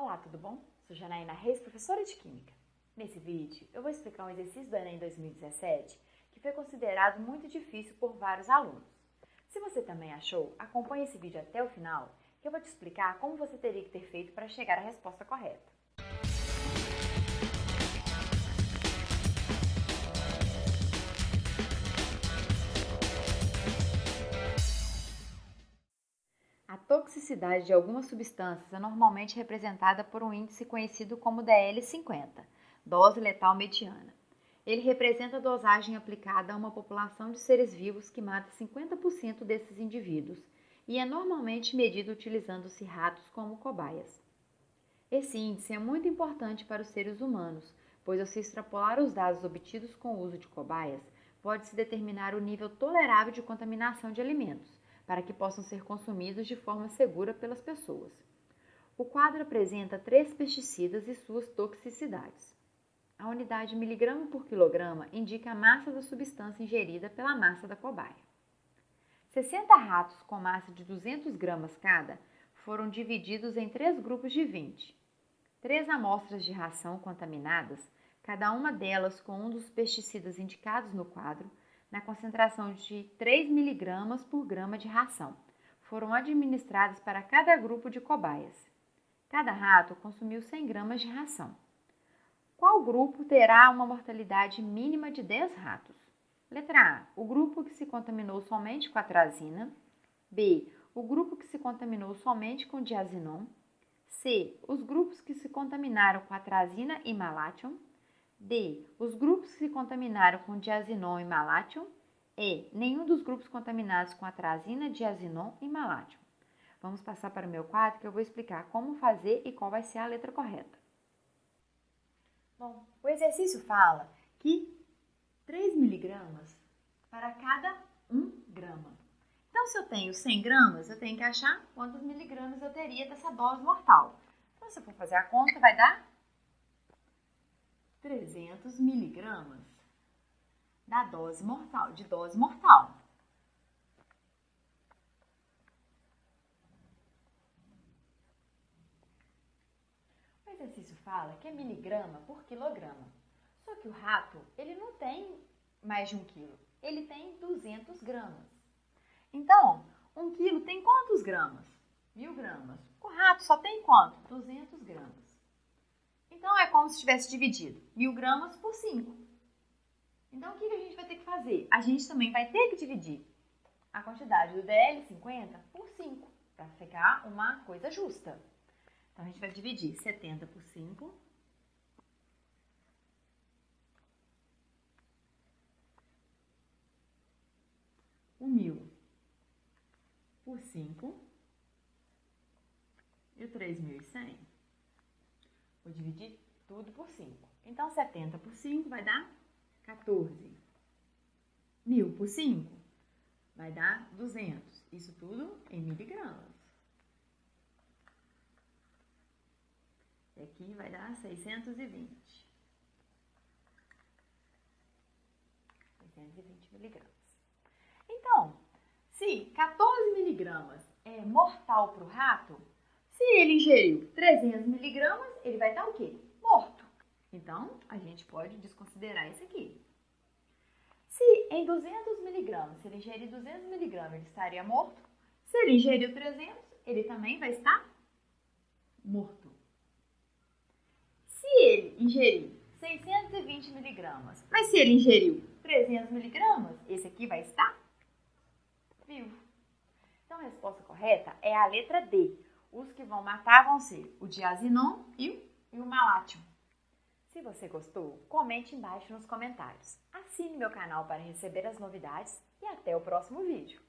Olá, tudo bom? Sou Janaína Reis, professora de Química. Nesse vídeo, eu vou explicar um exercício do Enem 2017 que foi considerado muito difícil por vários alunos. Se você também achou, acompanhe esse vídeo até o final, que eu vou te explicar como você teria que ter feito para chegar à resposta correta. Toxicidade de algumas substâncias é normalmente representada por um índice conhecido como DL50, dose letal mediana. Ele representa a dosagem aplicada a uma população de seres vivos que mata 50% desses indivíduos e é normalmente medido utilizando-se ratos como cobaias. Esse índice é muito importante para os seres humanos, pois ao se extrapolar os dados obtidos com o uso de cobaias, pode-se determinar o nível tolerável de contaminação de alimentos para que possam ser consumidos de forma segura pelas pessoas. O quadro apresenta três pesticidas e suas toxicidades. A unidade miligrama por quilograma indica a massa da substância ingerida pela massa da cobaia. 60 ratos com massa de 200 gramas cada foram divididos em três grupos de 20. Três amostras de ração contaminadas, cada uma delas com um dos pesticidas indicados no quadro, na concentração de 3 mg por grama de ração. Foram administradas para cada grupo de cobaias. Cada rato consumiu 100 gramas de ração. Qual grupo terá uma mortalidade mínima de 10 ratos? Letra A. O grupo que se contaminou somente com atrazina. B. O grupo que se contaminou somente com diazinon. C. Os grupos que se contaminaram com atrazina e malation. D. Os grupos que se contaminaram com diazinon e malation. E. Nenhum dos grupos contaminados com atrazina, diazinon e malation. Vamos passar para o meu quadro que eu vou explicar como fazer e qual vai ser a letra correta. Bom, o exercício fala que 3 miligramas para cada 1 grama. Então, se eu tenho 100 gramas, eu tenho que achar quantos miligramas eu teria dessa dose mortal. Então, se eu for fazer a conta, vai dar 300 miligramas da dose mortal, de dose mortal. O exercício fala que é miligrama por quilograma. Só que o rato, ele não tem mais de um quilo, ele tem 200 gramas. Então, um quilo tem quantos gramas? Mil gramas. O rato só tem quanto? 200 gramas. Então, é como se tivesse dividido mil gramas por 5. Então, o que a gente vai ter que fazer? A gente também vai ter que dividir a quantidade do DL50 por 5, para ficar uma coisa justa. Então, a gente vai dividir 70 por 5. O mil por 5 e o 3.100. Vou dividir tudo por 5. Então, 70 por 5 vai dar 14. 1000 por 5 vai dar 200. Isso tudo em miligramas. E aqui vai dar 620. 620 miligramas. Então, se 14 miligramas é mortal para o rato, se ele ingeriu 300 miligramas, ele vai estar o quê? Morto. Então, a gente pode desconsiderar isso aqui. Se em 200 miligramas, se ele ingerir 200 miligramas, ele estaria morto. Se ele ingeriu 300, ele também vai estar morto. Se ele ingerir 620 miligramas, mas se ele ingeriu 300 miligramas, esse aqui vai estar vivo. Então, a resposta correta é a letra D. Os que vão matar vão ser o diazinon e o, e o. Se você gostou, comente embaixo nos comentários. Assine meu canal para receber as novidades e até o próximo vídeo.